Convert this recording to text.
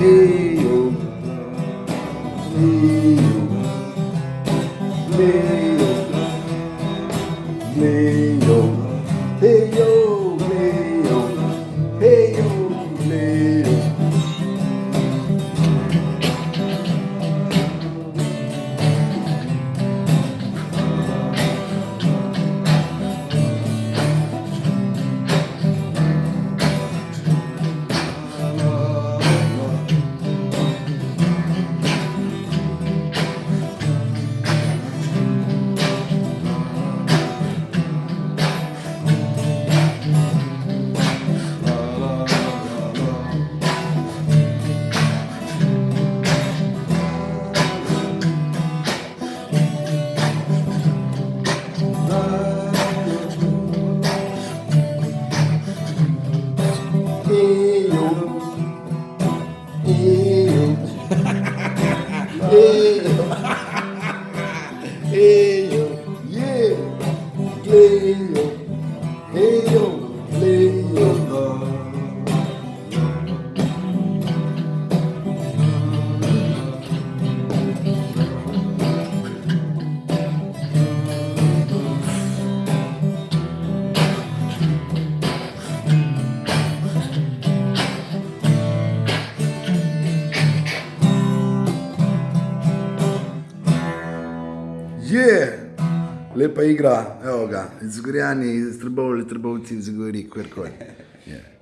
Leo, Leo, Leo. Hey, yo, yeah, yeah. Lepa igra, evo ga, iz Zgorjani, iz Trbovci, iz Zgori, kjerkoli. Yeah.